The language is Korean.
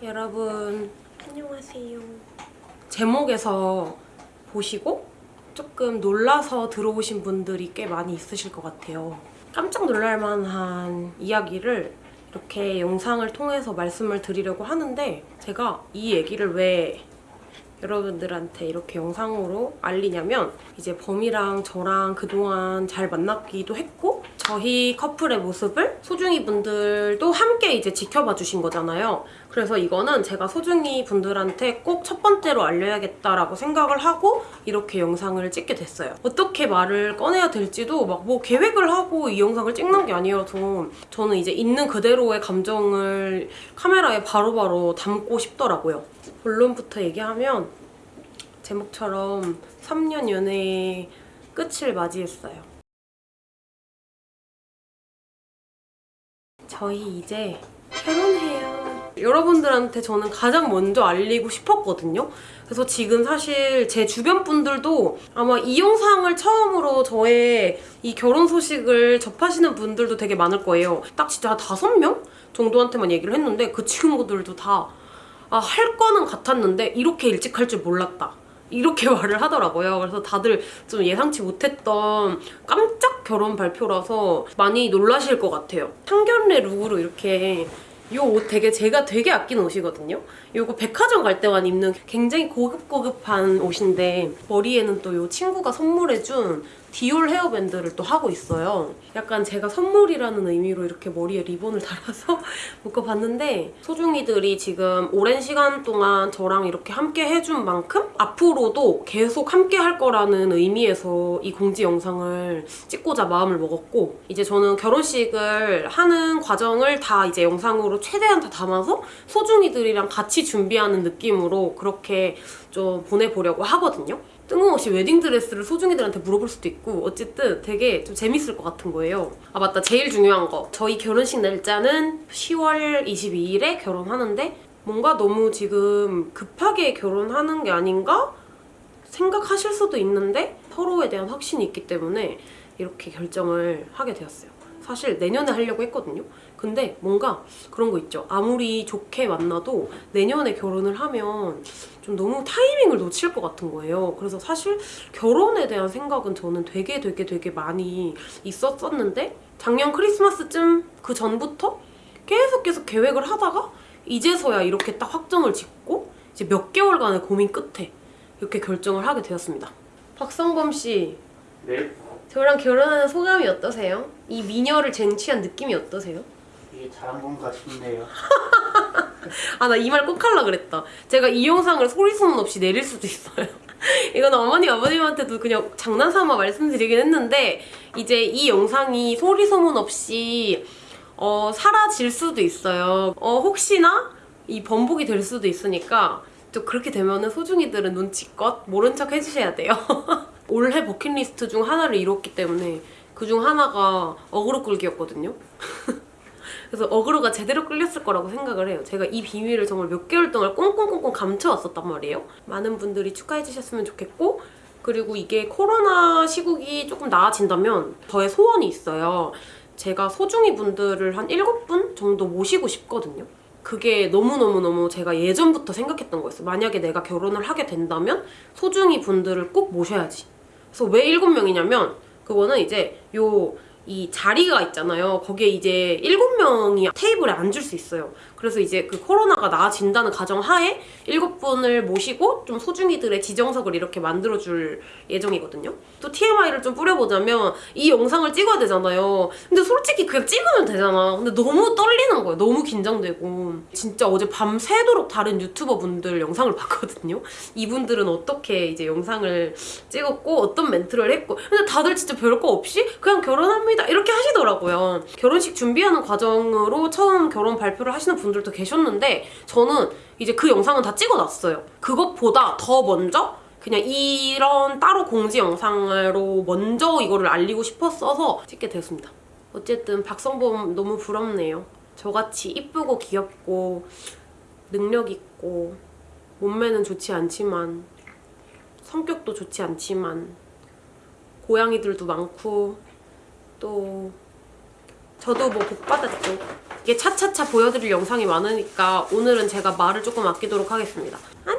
여러분 안녕하세요. 제목에서 보시고 조금 놀라서 들어오신 분들이 꽤 많이 있으실 것 같아요. 깜짝 놀랄 만한 이야기를 이렇게 영상을 통해서 말씀을 드리려고 하는데 제가 이 얘기를 왜 여러분들한테 이렇게 영상으로 알리냐면 이제 범이랑 저랑 그동안 잘 만났기도 했고 저희 커플의 모습을 소중이 분들도 함께 이제 지켜봐 주신 거잖아요. 그래서 이거는 제가 소중이 분들한테 꼭 첫 번째로 알려야겠다라고 생각을 하고 이렇게 영상을 찍게 됐어요. 어떻게 말을 꺼내야 될지도 막 뭐 계획을 하고 이 영상을 찍는 게 아니어서 저는 이제 있는 그대로의 감정을 카메라에 바로바로 담고 싶더라고요. 본론부터 얘기하면 제목처럼 3년 연애의 끝을 맞이했어요. 저희 이제 결혼해요. 여러분들한테 저는 가장 먼저 알리고 싶었거든요. 그래서 지금 사실 제 주변 분들도 아마 이 영상을 처음으로 저의 이 결혼 소식을 접하시는 분들도 되게 많을 거예요. 딱 진짜 한 다섯 명 정도한테만 얘기를 했는데 그 친구들도 다 아, 할 거는 같았는데 이렇게 일찍 할 줄 몰랐다. 이렇게 말을 하더라고요. 그래서 다들 좀 예상치 못했던 깜짝 결혼 발표라서 많이 놀라실 것 같아요. 상견례 룩으로 이렇게 이 옷 되게 제가 되게 아끼는 옷이거든요. 이거 백화점 갈 때만 입는 굉장히 고급고급한 옷인데 머리에는 또 이 친구가 선물해준 디올 헤어밴드를 또 하고 있어요. 약간 제가 선물이라는 의미로 이렇게 머리에 리본을 달아서 묶어봤는데 소중이들이 지금 오랜 시간 동안 저랑 이렇게 함께 해준 만큼 앞으로도 계속 함께 할 거라는 의미에서 이 공지 영상을 찍고자 마음을 먹었고 이제 저는 결혼식을 하는 과정을 다 이제 영상으로 최대한 다 담아서 소중이들이랑 같이 준비하는 느낌으로 그렇게 좀 보내보려고 하거든요. 뜬금없이 웨딩드레스를 소중이들한테 물어볼 수도 있고 어쨌든 되게 좀 재밌을 것 같은 거예요. 아 맞다 제일 중요한 거 저희 결혼식 날짜는 10월 22일에 결혼하는데 뭔가 너무 지금 급하게 결혼하는 게 아닌가 생각하실 수도 있는데 서로에 대한 확신이 있기 때문에 이렇게 결정을 하게 되었어요. 사실 내년에 하려고 했거든요. 근데 뭔가 그런 거 있죠. 아무리 좋게 만나도 내년에 결혼을 하면 좀 너무 타이밍을 놓칠 것 같은 거예요. 그래서 사실 결혼에 대한 생각은 저는 되게 되게 되게 많이 있었었는데 작년 크리스마스쯤 그 전부터 계속 계속 계획을 하다가 이제서야 이렇게 딱 확정을 짓고 이제 몇 개월간의 고민 끝에 이렇게 결정을 하게 되었습니다. 박성범 씨, 네, 저랑 결혼하는 소감이 어떠세요? 이 미녀를 쟁취한 느낌이 어떠세요? 이게 잘한 건가 싶네요. 아 나 이 말꼭 하려 그랬다. 제가 이 영상을 소리 소문 없이 내릴 수도 있어요. 이건 어머니 아버님한테도 그냥 장난삼아 말씀드리긴 했는데 이제 이 영상이 소리 소문 없이 어, 사라질 수도 있어요. 어, 혹시나 이 번복이 될 수도 있으니까 또 그렇게 되면 은 소중이들은 눈치껏 모른 척 해주셔야 돼요. 올해 버킷리스트 중 하나를 이뤘기 때문에 그 중 하나가 어그로 끌기였거든요. 그래서 어그로가 제대로 끌렸을 거라고 생각을 해요. 제가 이 비밀을 정말 몇 개월 동안 꽁꽁꽁꽁 감춰왔었단 말이에요. 많은 분들이 축하해 주셨으면 좋겠고 그리고 이게 코로나 시국이 조금 나아진다면 저의 소원이 있어요. 제가 소중이 분들을 한 7분 정도 모시고 싶거든요. 그게 너무너무너무 제가 예전부터 생각했던 거였어요. 만약에 내가 결혼을 하게 된다면 소중이 분들을 꼭 모셔야지. 그래서 왜 7명이냐면 그거는 이제 요 이 자리가 있잖아요. 거기에 이제 7명이 테이블에 앉을 수 있어요. 그래서 이제 그 코로나가 나아진다는 가정 하에 7분을 모시고 좀 소중이들의 지정석을 이렇게 만들어줄 예정이거든요. 또 TMI를 좀 뿌려보자면 이 영상을 찍어야 되잖아요. 근데 솔직히 그냥 찍으면 되잖아. 근데 너무 떨리는 거예요. 너무 긴장되고. 진짜 어제 밤새도록 다른 유튜버 분들 영상을 봤거든요. 이분들은 어떻게 이제 영상을 찍었고 어떤 멘트를 했고 근데 다들 진짜 별거 없이 그냥 결혼합니다 이렇게 하시더라고요. 결혼식 준비하는 과정으로 처음 결혼 발표를 하시는 분들도 계셨는데 저는 이제 그 영상은 다 찍어놨어요. 그것보다 더 먼저 그냥 이런 따로 공지 영상으로 먼저 이거를 알리고 싶었어서 찍게 되었습니다. 어쨌든 박성범 너무 부럽네요. 저같이 이쁘고 귀엽고 능력 있고 몸매는 좋지 않지만 성격도 좋지 않지만 고양이들도 많고 또 저도 뭐 복 받았죠. 이게 차차차 보여드릴 영상이 많으니까 오늘은 제가 말을 조금 아끼도록 하겠습니다. 안녕!